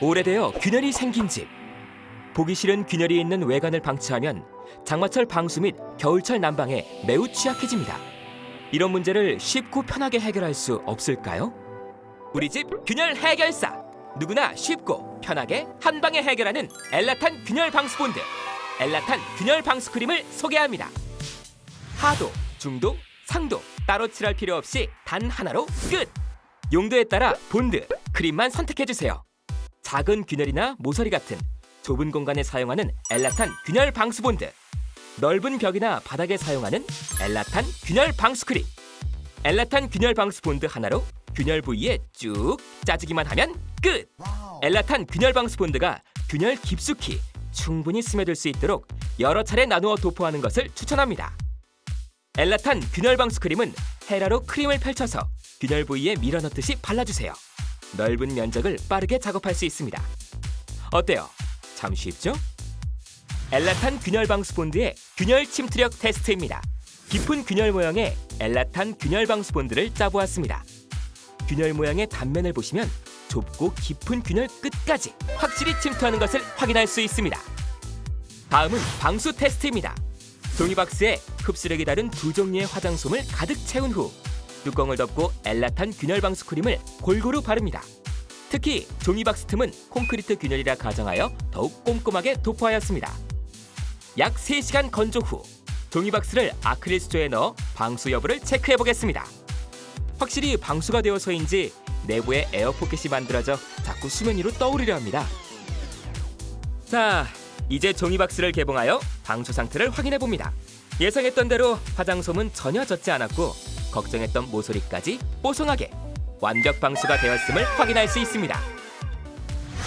오래되어 균열이 생긴 집. 보기 싫은 균열이 있는 외관을 방치하면 장마철 방수 및 겨울철 난방에 매우 취약해집니다. 이런 문제를 쉽고 편하게 해결할 수 없을까요? 우리 집 균열 해결사. 누구나 쉽고 편하게 한 방에 해결하는 엘라탄 균열 방수 본드. 엘라탄 균열 방수 크림을 소개합니다. 하도, 중도, 상도 따로 칠할 필요 없이 단 하나로 끝. 용도에 따라 본드, 크림만 선택해 주세요. 작은 균열이나 모서리 같은 좁은 공간에 사용하는 엘라탄 균열 방수 본드. 넓은 벽이나 바닥에 사용하는 엘라탄 균열 방수 크림. 엘라탄 균열 방수 본드 하나로 균열 부위에 쭉 짜주기만 하면 끝. 엘라탄 균열 방수 본드가 균열 깊숙이 충분히 스며들 수 있도록 여러 차례 나누어 도포하는 것을 추천합니다. 엘라탄 균열 방수 크림은 헤라로 크림을 펼쳐서 균열 부위에 밀어넣듯이 발라주세요. 넓은 면적을 빠르게 작업할 수 있습니다. 어때요? 참 쉽죠? 엘라탄 균열 방수 본드의 균열 침투력 테스트입니다. 깊은 균열 모양의 엘라탄 균열 방수 본드를 짜보았습니다. 균열 모양의 단면을 보시면 좁고 깊은 균열 끝까지 확실히 침투하는 것을 확인할 수 있습니다. 다음은 방수 테스트입니다. 종이박스에 흡수력이 다른 두 종류의 화장솜을 가득 채운 후 뚜껑을 덮고 엘라탄 균열 방수 크림을 골고루 바릅니다. 특히 종이박스 틈은 콘크리트 균열이라 가정하여 더욱 꼼꼼하게 도포하였습니다. 약 3시간 건조 후 종이박스를 아크릴 수조에 넣어 방수 여부를 체크해 보겠습니다. 확실히 방수가 되어서인지 내부에 에어포켓이 만들어져 자꾸 수면 위로 떠오르려 합니다. 자, 이제 종이박스를 개봉하여 방수 상태를 확인해 봅니다. 예상했던 대로 화장솜은 전혀 젖지 않았고 걱정했던 모서리까지 뽀송하게 완벽 방수가 되었음을 확인할 수 있습니다.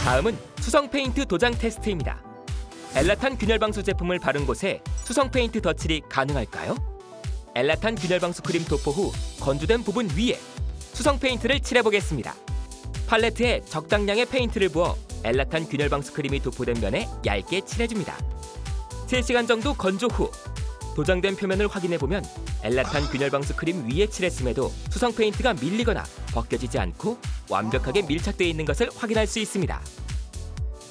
다음은 수성 페인트 도장 테스트입니다. 엘라탄 균열 방수 제품을 바른 곳에 수성 페인트 덧칠이 가능할까요? 엘라탄 균열 방수 크림 도포 후 건조된 부분 위에 수성 페인트를 칠해 보겠습니다. 팔레트에 적당량의 페인트를 부어 엘라탄 균열 방수 크림이 도포된 면에 얇게 칠해줍니다. 3시간 정도 건조 후 도장된 표면을 확인해 보면 엘라탄 균열 방수 크림 위에 칠했음에도 수성 페인트가 밀리거나 벗겨지지 않고 완벽하게 밀착되어 있는 것을 확인할 수 있습니다.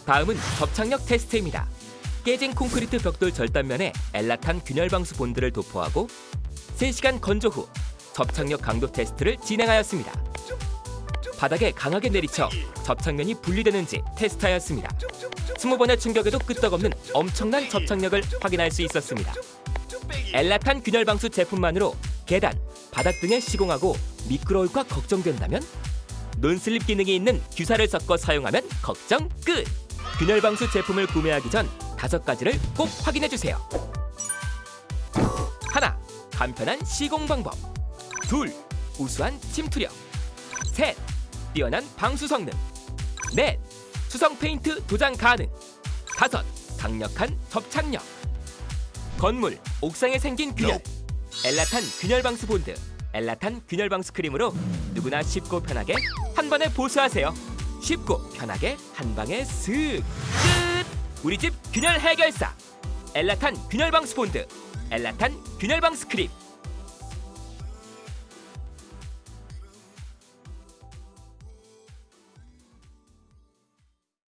다음은 접착력 테스트입니다. 깨진 콘크리트 벽돌 절단면에 엘라탄 균열 방수 본드를 도포하고 3시간 건조 후 접착력 강도 테스트를 진행하였습니다. 바닥에 강하게 내리쳐 접착면이 분리되는지 테스트하였습니다. 20번의 충격에도 끄떡없는 엄청난 접착력을 확인할 수 있었습니다. 엘라탄 균열 방수 제품만으로 계단, 바닥 등에 시공하고 미끄러울까 걱정된다면 논슬립 기능이 있는 규사를 섞어 사용하면 걱정 끝! 균열 방수 제품을 구매하기 전 다섯 가지를 꼭 확인해 주세요. 하나, 간편한 시공 방법. 둘, 우수한 침투력. 셋, 뛰어난 방수 성능. 넷, 수성 페인트 도장 가능. 다섯, 강력한 접착력. 건물, 옥상에 생긴 균열. 엘라탄 균열 방수 본드. 엘라탄 균열 방수 크림으로 누구나 쉽고 편하게 한 번에 보수하세요. 쉽고 편하게 한 방에 슥 끝. 우리 집 균열 해결사. 엘라탄 균열 방수 본드. 엘라탄 균열 방수 크림.